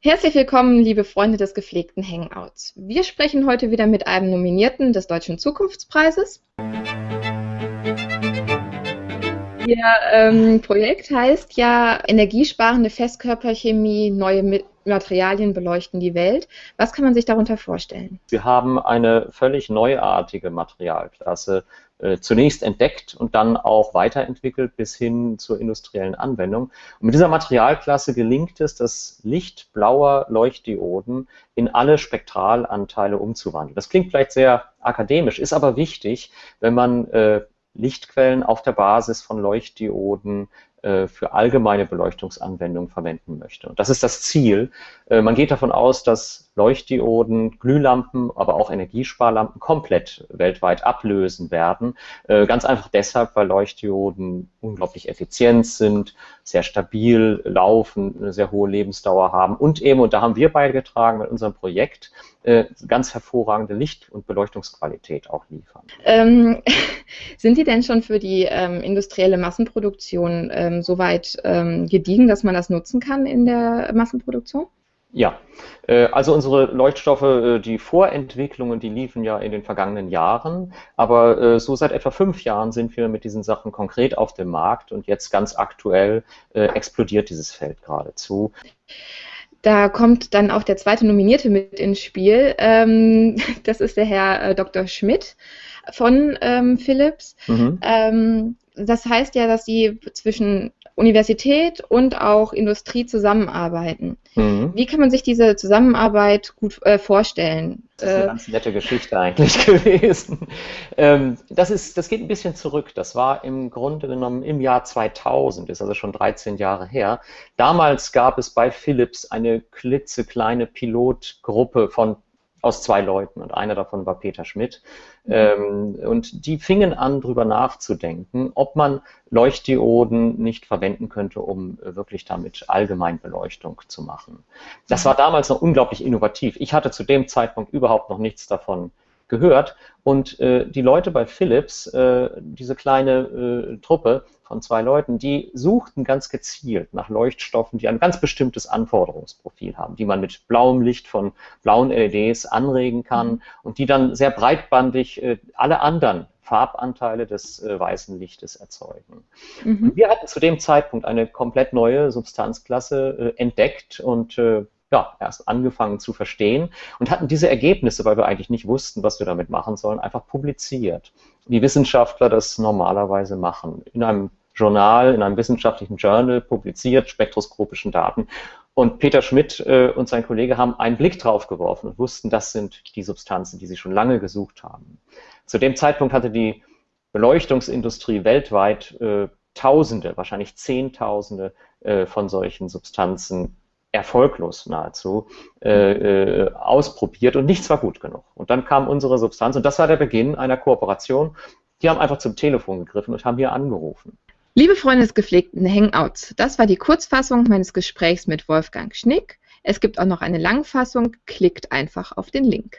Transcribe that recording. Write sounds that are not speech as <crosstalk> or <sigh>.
Herzlich willkommen, liebe Freunde des gepflegten Hangouts. Wir sprechen heute wieder mit einem Nominierten des Deutschen Zukunftspreises. Ihr ähm, Projekt heißt ja Energiesparende Festkörperchemie, neue Materialien beleuchten die Welt. Was kann man sich darunter vorstellen? Wir haben eine völlig neuartige Materialklasse äh, zunächst entdeckt und dann auch weiterentwickelt bis hin zur industriellen Anwendung. Und mit dieser Materialklasse gelingt es, das Licht blauer Leuchtdioden in alle Spektralanteile umzuwandeln. Das klingt vielleicht sehr akademisch, ist aber wichtig, wenn man äh, Lichtquellen auf der Basis von Leuchtdioden für allgemeine Beleuchtungsanwendungen verwenden möchte. Und das ist das Ziel. Äh, man geht davon aus, dass Leuchtdioden, Glühlampen, aber auch Energiesparlampen komplett weltweit ablösen werden. Äh, ganz einfach deshalb, weil Leuchtdioden unglaublich effizient sind, sehr stabil laufen, eine sehr hohe Lebensdauer haben und eben, und da haben wir beigetragen mit unserem Projekt, ganz hervorragende Licht- und Beleuchtungsqualität auch liefern. Ähm, <laughs> sind Sie denn schon für die ähm, industrielle Massenproduktion äh, ähm, soweit ähm, gediegen, dass man das nutzen kann in der Massenproduktion? Ja, äh, also unsere Leuchtstoffe, äh, die Vorentwicklungen, die liefen ja in den vergangenen Jahren, aber äh, so seit etwa fünf Jahren sind wir mit diesen Sachen konkret auf dem Markt und jetzt ganz aktuell explodiert dieses Feld geradezu. Da kommt dann auch der zweite Nominierte mit ins Spiel. Ähm, <laughs> das ist der Herr Dr. Schmidt von ähm, Philips. Mhm. Ähm, das heißt ja, dass sie zwischen Universität und auch Industrie zusammenarbeiten. Mhm. Wie kann man sich diese Zusammenarbeit gut äh, vorstellen? Das ist eine äh, ganz nette Geschichte eigentlich <laughs> gewesen. Ähm, das, ist, das geht ein bisschen zurück. Das war im Grunde genommen im Jahr 2000, ist also schon 13 Jahre her. Damals gab es bei Philips eine klitzekleine Pilotgruppe von aus zwei Leuten und einer davon war Peter Schmidt. Mhm. Ähm, und die fingen an, darüber nachzudenken, ob man Leuchtdioden nicht verwenden könnte, um äh, wirklich damit Allgemeinbeleuchtung zu machen. Das war damals noch unglaublich innovativ. Ich hatte zu dem Zeitpunkt überhaupt noch nichts davon gehört. Und äh, die Leute bei Philips, äh, diese kleine äh, Truppe von zwei Leuten, die suchten ganz gezielt nach Leuchtstoffen, die ein ganz bestimmtes Anforderungsprofil haben, die man mit blauem Licht von blauen LEDs anregen kann mhm. und die dann sehr breitbandig äh, alle anderen Farbanteile des äh, weißen Lichtes erzeugen. Mhm. wir hatten zu dem Zeitpunkt eine komplett neue Substanzklasse äh, entdeckt und äh, ja, erst angefangen zu verstehen und hatten diese Ergebnisse, weil wir eigentlich nicht wussten, was wir damit machen sollen, einfach publiziert. Wie Wissenschaftler das normalerweise machen. In einem Journal, in einem wissenschaftlichen Journal publiziert, spektroskopischen Daten. Und Peter Schmidt äh, und sein Kollege haben einen Blick drauf geworfen und wussten, das sind die Substanzen, die sie schon lange gesucht haben. Zu dem Zeitpunkt hatte die Beleuchtungsindustrie weltweit äh, Tausende, wahrscheinlich Zehntausende äh, von solchen Substanzen erfolglos nahezu äh, äh, ausprobiert und nichts war gut genug. Und dann kam unsere Substanz und das war der Beginn einer Kooperation. Die haben einfach zum Telefon gegriffen und haben hier angerufen. Liebe Freunde des gepflegten Hangouts, das war die Kurzfassung meines Gesprächs mit Wolfgang Schnick. Es gibt auch noch eine Langfassung, klickt einfach auf den Link.